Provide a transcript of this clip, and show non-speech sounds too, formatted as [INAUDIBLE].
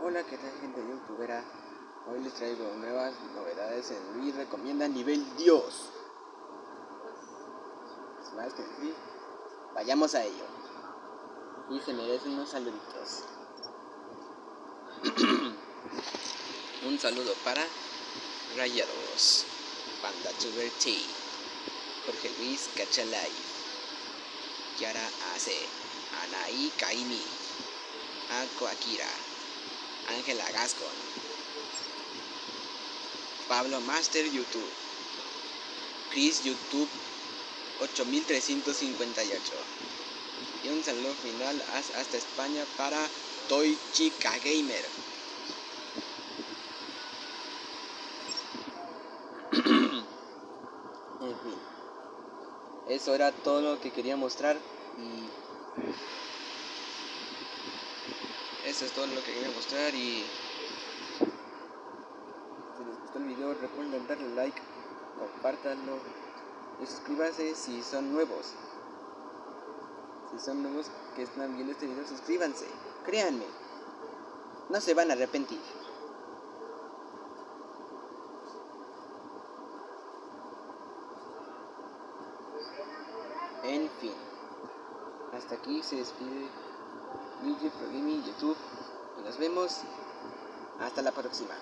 Hola, ¿qué tal gente youtubera? Hoy les traigo nuevas novedades en Luis Recomienda Nivel Dios. Sin más que decir, vayamos a ello. Y se merecen unos saluditos. [CLEARS THROAT] Un saludo para Rayados, Panda Tuber T, Jorge Luis Cachalay, Kiara Ace, Anaí Kaimi, Ako Akira. Ángela Gascon, Pablo Master YouTube, Chris YouTube. 8358 y un saludo final hasta España para Toy Chica Gamer. [COUGHS] en fin, eso era todo lo que quería mostrar y eso es todo lo que quería mostrar y si les gustó el video recuerden darle like, compártanlo y suscríbanse si son nuevos. Si son nuevos que están viendo este video, suscríbanse, créanme, no se van a arrepentir. En fin, hasta aquí se despide Luigi Pro YouTube nos vemos hasta la próxima.